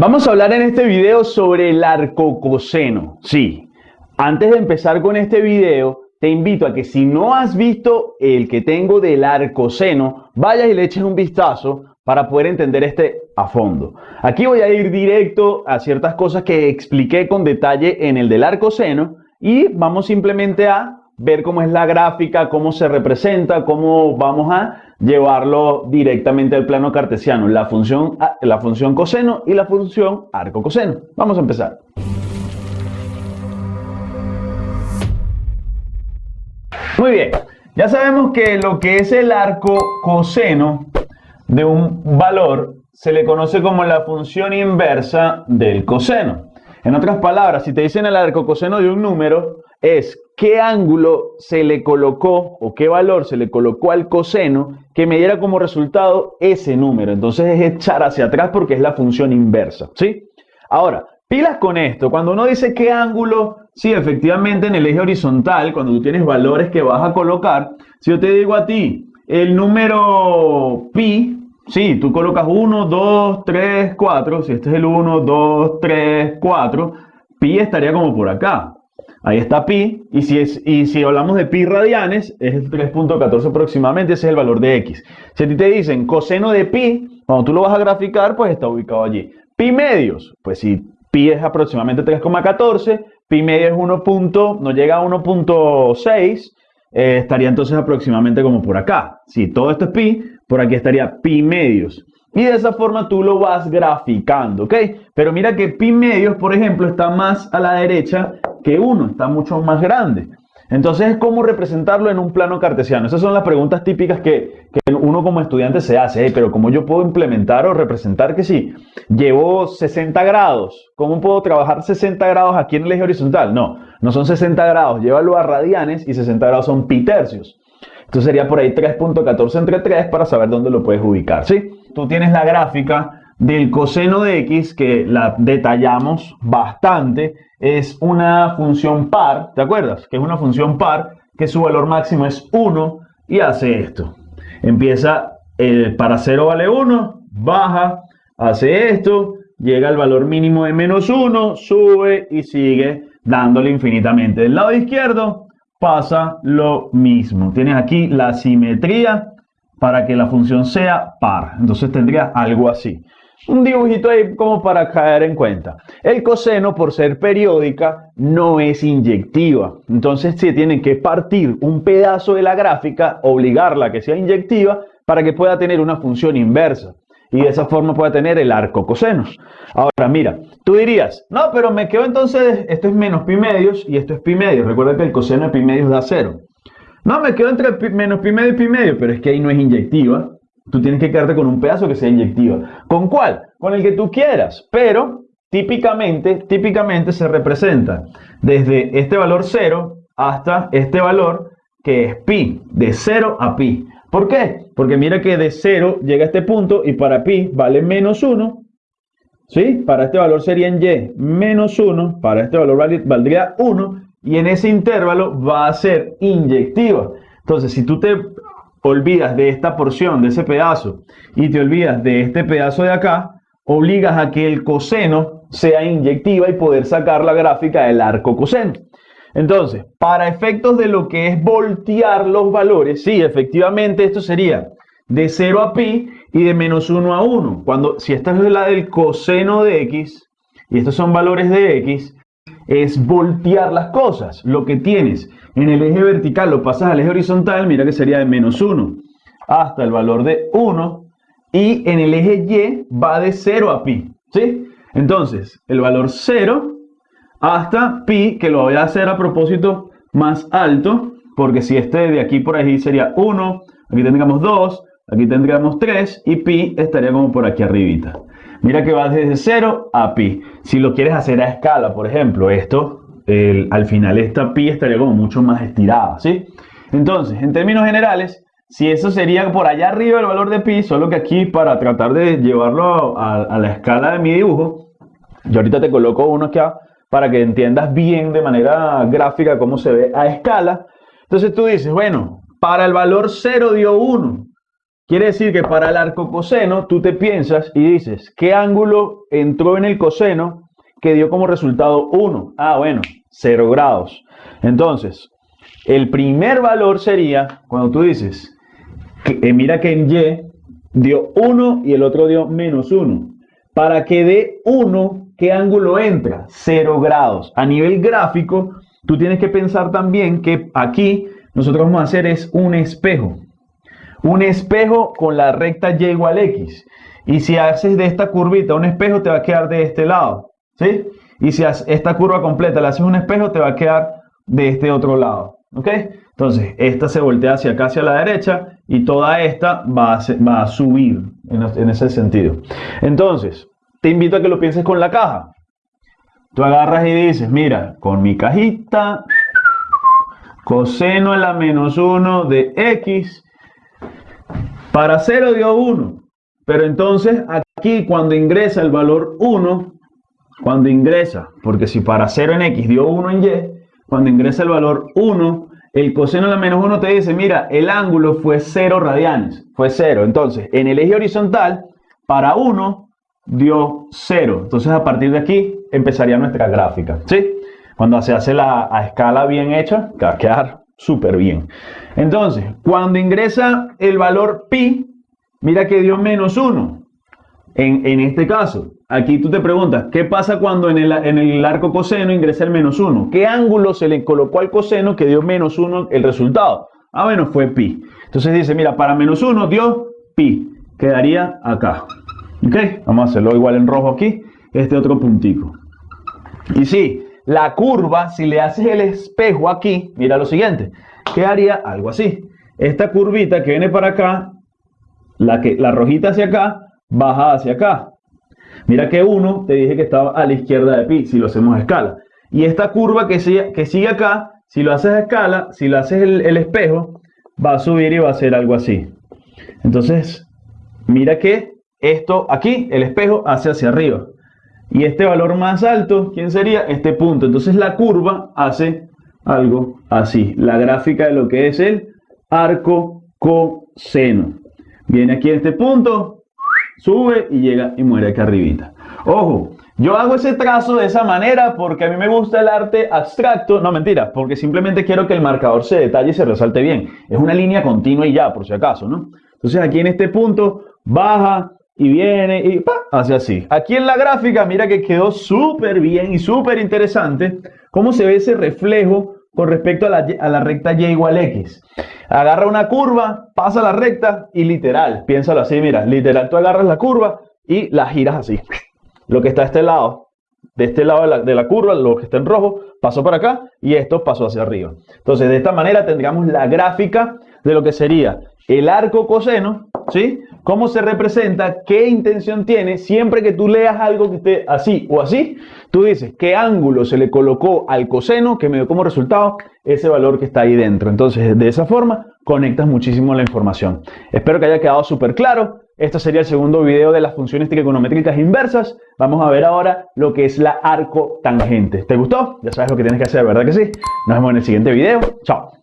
Vamos a hablar en este video sobre el arcocoseno. Sí, antes de empezar con este video, te invito a que si no has visto el que tengo del arcoseno, vayas y le eches un vistazo para poder entender este a fondo. Aquí voy a ir directo a ciertas cosas que expliqué con detalle en el del arcoseno y vamos simplemente a ver cómo es la gráfica, cómo se representa, cómo vamos a llevarlo directamente al plano cartesiano, la función, la función coseno y la función arco coseno. Vamos a empezar. Muy bien, ya sabemos que lo que es el arco coseno de un valor se le conoce como la función inversa del coseno. En otras palabras, si te dicen el arco coseno de un número, es qué ángulo se le colocó o qué valor se le colocó al coseno que me diera como resultado ese número. Entonces es echar hacia atrás porque es la función inversa, ¿sí? Ahora, pilas con esto. Cuando uno dice qué ángulo, sí, efectivamente en el eje horizontal, cuando tú tienes valores que vas a colocar, si yo te digo a ti el número pi, sí, tú colocas 1, 2, 3, 4, si este es el 1, 2, 3, 4, pi estaría como por acá. Ahí está pi, y si, y si hablamos de pi radianes, es el 3.14 aproximadamente, ese es el valor de x. Si a ti te dicen coseno de pi, cuando tú lo vas a graficar, pues está ubicado allí. Pi medios, pues si pi es aproximadamente 3,14, pi medio es 1. no llega a 1.6, eh, estaría entonces aproximadamente como por acá. Si todo esto es pi, por aquí estaría pi medios. Y de esa forma tú lo vas graficando, ¿ok? Pero mira que pi medios, por ejemplo, está más a la derecha que 1, está mucho más grande. Entonces, ¿cómo representarlo en un plano cartesiano? Esas son las preguntas típicas que, uno como estudiante se hace. pero ¿cómo yo puedo implementar o representar que si llevo 60 grados, ¿cómo puedo trabajar 60 grados aquí en el eje horizontal? No, no son 60 grados, llévalo a radianes y 60 grados son pi tercios. Entonces sería por ahí 3.14 entre 3 para saber dónde lo puedes ubicar, ¿sí? Tú tienes la gráfica del coseno de x, que la detallamos bastante, es una función par, ¿te acuerdas? Que es una función par, que su valor máximo es 1 y hace esto. Empieza, eh, para 0 vale 1, baja, hace esto, llega al valor mínimo de menos 1, sube y sigue dándole infinitamente. Del lado izquierdo pasa lo mismo. Tienes aquí la simetría para que la función sea par. Entonces tendría algo así un dibujito ahí como para caer en cuenta. El coseno, por ser periódica, no es inyectiva. Entonces se tiene que partir un pedazo de la gráfica, obligarla a que sea inyectiva, para que pueda tener una función inversa. Y de esa forma pueda tener el arco coseno. Ahora, mira, tú dirías, no, pero me quedo entonces, esto es menos pi medios y esto es pi medios. Recuerda que el coseno de pi medios da cero. No, me quedo entre menos pi medio y pi medio, pero es que ahí no es inyectiva. Tú tienes que quedarte con un pedazo que sea inyectiva. ¿Con cuál? Con el que tú quieras. Pero típicamente, típicamente se representa desde este valor 0 hasta este valor que es pi, de 0 a pi. ¿Por qué? Porque mira que de 0 llega a este punto y para pi vale menos 1. ¿Sí? Para este valor sería en y menos 1, para este valor valdría 1 y en ese intervalo va a ser inyectiva. Entonces, si tú te olvidas de esta porción, de ese pedazo, y te olvidas de este pedazo de acá, obligas a que el coseno sea inyectiva y poder sacar la gráfica del arco coseno. Entonces, para efectos de lo que es voltear los valores, sí, efectivamente esto sería de 0 a pi y de menos 1 a 1. Cuando, si esta es la del coseno de x y estos son valores de x, es voltear las cosas. Lo que tienes en el eje vertical lo pasas al eje horizontal, mira que sería de menos 1 hasta el valor de 1 y en el eje Y va de 0 a pi, ¿sí? Entonces, el valor 0 hasta pi, que lo voy a hacer a propósito más alto, porque si este de aquí por ahí sería 1, aquí tendríamos 2, aquí tendríamos 3 y pi estaría como por aquí arribita. Mira que va desde 0 a pi. Si lo quieres hacer a escala, por ejemplo, esto, al final esta pi estaría como mucho más estirada, ¿sí? Entonces, en términos generales, si eso sería por allá arriba el valor de pi, solo que aquí para tratar de llevarlo a, la escala de mi dibujo, yo ahorita te coloco uno acá para que entiendas bien de manera gráfica cómo se ve a escala. Entonces tú dices, bueno, para el valor 0 dio 1, Quiere decir que para el arco coseno tú te piensas y dices, ¿qué ángulo entró en el coseno que dio como resultado 1? Ah, bueno, 0 grados. Entonces, el primer valor sería cuando tú dices, que, eh, mira que en Y dio 1 y el otro dio menos 1. Para que dé 1, ¿qué ángulo entra? 0 grados. A nivel gráfico, tú tienes que pensar también que aquí nosotros vamos a hacer es un espejo un espejo con la recta y igual x. Y si haces de esta curvita un espejo, te va a quedar de este lado. ¿Sí? Y si haces esta curva completa le haces un espejo, te va a quedar de este otro lado. ¿Ok? Entonces, esta se voltea hacia acá, hacia la derecha, y toda esta va a, va a subir en, en ese sentido. Entonces, te invito a que lo pienses con la caja. Tú agarras y dices, mira, con mi cajita, coseno a la menos 1 de x, para 0 dio 1. Pero entonces aquí cuando ingresa el valor 1, cuando ingresa, porque si para 0 en x dio 1 en y, cuando ingresa el valor 1, el coseno de la menos 1 te dice, mira, el ángulo fue 0 radianes, fue 0. Entonces, en el eje horizontal, para 1 dio 0. Entonces, a partir de aquí empezaría nuestra gráfica, ¿sí? Cuando se hace la a escala bien hecha, va a quedar súper bien. Entonces, cuando ingresa el valor pi, mira que dio menos 1. En, este caso, aquí tú te preguntas, ¿qué pasa cuando en el, en el arco coseno ingresa el menos 1? ¿Qué ángulo se le colocó al coseno que dio menos 1 el resultado? Ah, bueno, fue pi. Entonces dice, mira, para menos 1 dio pi. Quedaría acá. ¿Ok? Vamos a hacerlo igual en rojo aquí. Este otro puntico. Y sí, la curva, si le haces el espejo aquí, mira lo siguiente, quedaría algo así. Esta curvita que viene para acá, la, que, la rojita hacia acá, baja hacia acá. Mira que 1 te dije que estaba a la izquierda de pi, si lo hacemos a escala. Y esta curva que sigue, que sigue acá, si lo haces a escala, si lo haces el, espejo, va a subir y va a ser algo así. Entonces, mira que esto aquí, el espejo, hace hacia arriba. Y este valor más alto, ¿quién sería? Este punto. Entonces la curva hace algo así. La gráfica de lo que es el arco coseno. Viene aquí este punto, sube y llega y muere aquí arribita. Ojo, yo hago ese trazo de esa manera porque a mí me gusta el arte abstracto. No, mentira, porque simplemente quiero que el marcador se detalle y se resalte bien. Es una línea continua y ya, por si acaso, ¿no? Entonces aquí en este punto baja, y viene y hace así. Aquí en la gráfica, mira que quedó súper bien y súper interesante cómo se ve ese reflejo con respecto a la, a la, recta y igual x. Agarra una curva, pasa la recta y literal, piénsalo así, mira, literal, tú agarras la curva y la giras así. Lo que está a este lado, de este lado de la, de la curva, lo que está en rojo, pasó para acá y esto pasó hacia arriba. Entonces, de esta manera tendríamos la gráfica de lo que sería el arco coseno, ¿sí? Cómo se representa, qué intención tiene. Siempre que tú leas algo que esté así o así, tú dices qué ángulo se le colocó al coseno que me dio como resultado ese valor que está ahí dentro. Entonces, de esa forma, conectas muchísimo la información. Espero que haya quedado súper claro. Este sería el segundo video de las funciones trigonométricas inversas. Vamos a ver ahora lo que es la arco tangente. ¿Te gustó? Ya sabes lo que tienes que hacer, ¿verdad que sí? Nos vemos en el siguiente video. Chao.